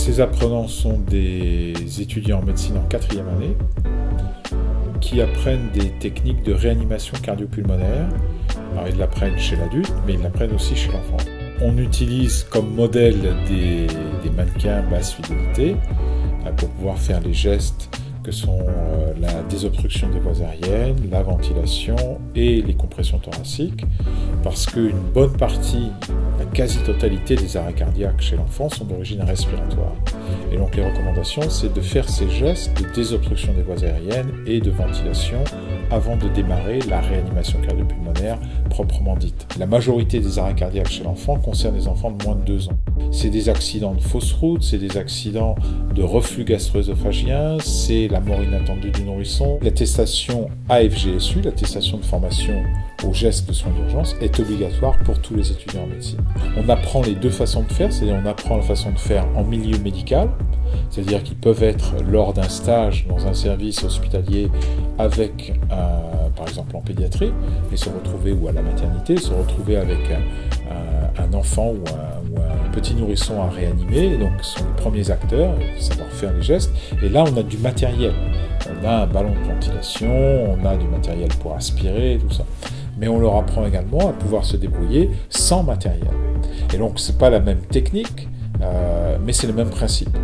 Ces apprenants sont des étudiants en médecine en quatrième année qui apprennent des techniques de réanimation cardiopulmonaire. Alors ils l'apprennent chez l'adulte, mais ils l'apprennent aussi chez l'enfant. On utilise comme modèle des, des mannequins basse fidélité euh, pour pouvoir faire les gestes que sont euh, la désobstruction des voies aériennes, la ventilation et les compressions thoraciques, parce qu'une bonne partie, quasi-totalité des arrêts cardiaques chez l'enfant sont d'origine respiratoire. Et donc les recommandations, c'est de faire ces gestes de désobstruction des voies aériennes et de ventilation avant de démarrer la réanimation cardiopulmonaire proprement dite. La majorité des arrêts cardiaques chez l'enfant concernent les enfants de moins de 2 ans. C'est des accidents de fausse route, c'est des accidents de reflux gastro-œsophagien, c'est la mort inattendue du nourrisson. L'attestation AFGSU, l'attestation de formation aux gestes de soins d'urgence, est obligatoire pour tous les étudiants en médecine. On apprend les deux façons de faire, c'est-à-dire on apprend la façon de faire en milieu médical, c'est-à-dire qu'ils peuvent être lors d'un stage dans un service hospitalier avec, par exemple en pédiatrie, et se retrouver, ou à la maternité, se retrouver avec un, enfant ou un, petit nourrisson à réanimer, donc ce sont les premiers acteurs, savoir faire les gestes, et là on a du matériel, on a un ballon de ventilation, on a du matériel pour aspirer, tout ça. Mais on leur apprend également à pouvoir se débrouiller sans matériel. Et donc c'est pas la même technique, euh, mais c'est le même principe.